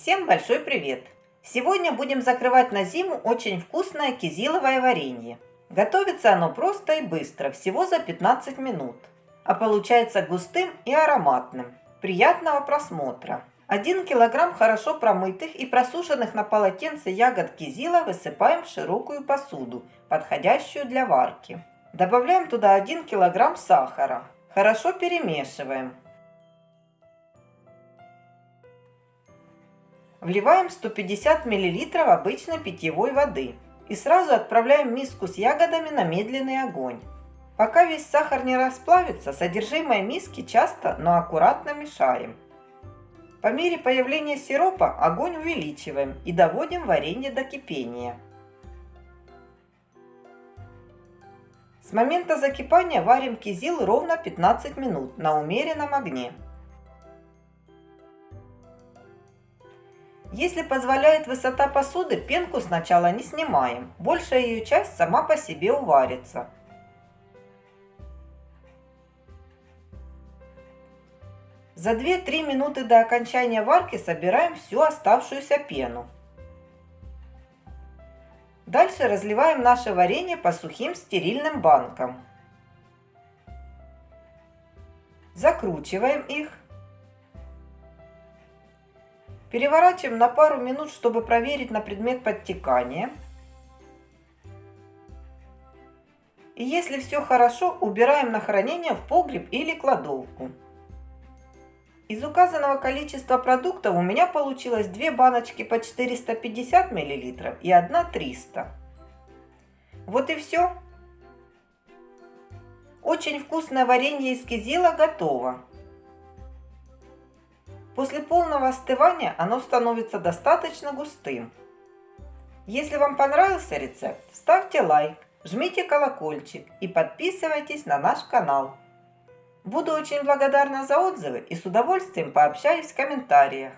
Всем большой привет! Сегодня будем закрывать на зиму очень вкусное кизиловое варенье. Готовится оно просто и быстро, всего за 15 минут. А получается густым и ароматным. Приятного просмотра! 1 килограмм хорошо промытых и просушенных на полотенце ягод кизила высыпаем в широкую посуду, подходящую для варки. Добавляем туда 1 килограмм сахара. Хорошо перемешиваем. Вливаем 150 мл обычной питьевой воды и сразу отправляем миску с ягодами на медленный огонь. Пока весь сахар не расплавится, содержимое миски часто, но аккуратно мешаем. По мере появления сиропа огонь увеличиваем и доводим варенье до кипения. С момента закипания варим кизил ровно 15 минут на умеренном огне. Если позволяет высота посуды, пенку сначала не снимаем. Большая ее часть сама по себе уварится. За 2-3 минуты до окончания варки собираем всю оставшуюся пену. Дальше разливаем наше варенье по сухим стерильным банкам. Закручиваем их. Переворачиваем на пару минут, чтобы проверить на предмет подтекания. И если все хорошо, убираем на хранение в погреб или кладовку. Из указанного количества продуктов у меня получилось две баночки по 450 мл и одна 300. Вот и все. Очень вкусное варенье из кизила готово. После полного остывания оно становится достаточно густым. Если вам понравился рецепт, ставьте лайк, жмите колокольчик и подписывайтесь на наш канал. Буду очень благодарна за отзывы и с удовольствием пообщаюсь в комментариях.